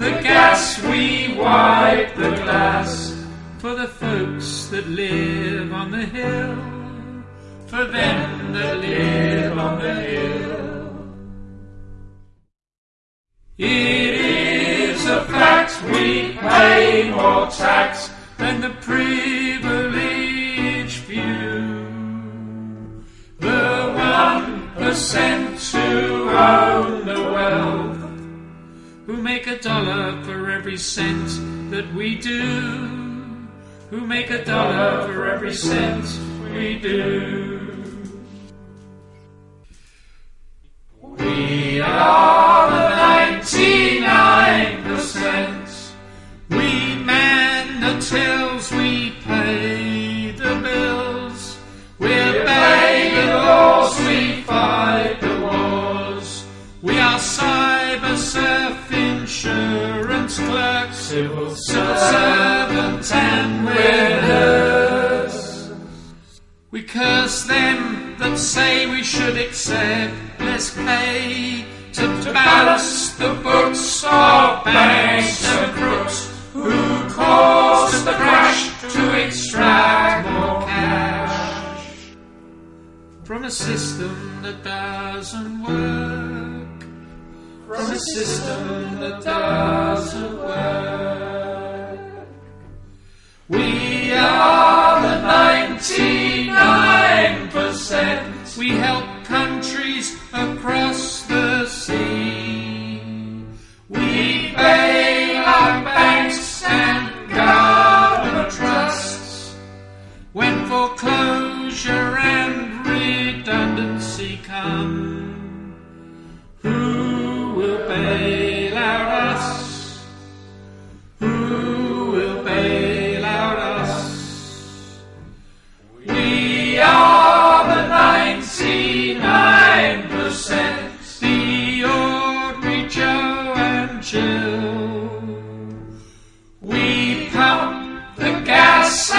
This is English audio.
the gas, we wipe the glass. For the folks that live on the hill, for them that live on the hill. It is a fact we pay more tax than the privileged few. The one percent who own a dollar for every cent that we do, who make a dollar for every cent we do. We are the ninety-nine percent. We man the tills, we civil servant, and we're. We curse them that say we should accept less pay to balance the books of banks and crooks who caused the crash to extract more cash from a system that doesn't work. System that doesn't work. We are the 99%. We help countries across the sea. We bail out banks and government trusts. When foreclosure and redundancy come, will bail out us? Who will bail out us? We are the 99%, the ordinary Joe and Jill. We pump the gas